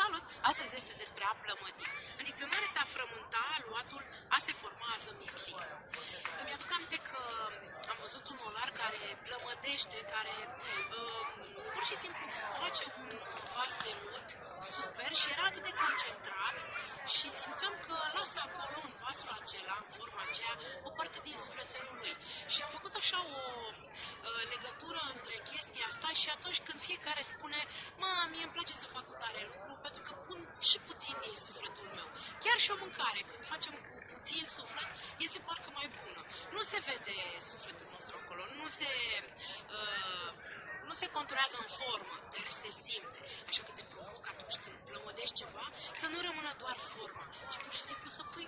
Salut! Astăzi este despre a plămădi. În dicționar este a frământa, luatul a se forma, a misli. Îmi aduc aminte că am văzut un olar care plămădește, care uh, pur și simplu face un vas de lut super și era atât de concentrat și simțeam că lasă acolo în vasul acela, în forma aceea, o parte din sufletelul lui. Și am făcut așa o uh, legătură între chestia asta și atunci când fiecare și puțin din sufletul meu. Chiar și o mâncare, când facem cu puțin suflet, este parcă mai bună. Nu se vede sufletul nostru acolo, nu se, uh, nu se conturează în formă, dar se simte. Așa că te provoc atunci când plămădești ceva, să nu rămână doar forma, ci pur și simplu să pui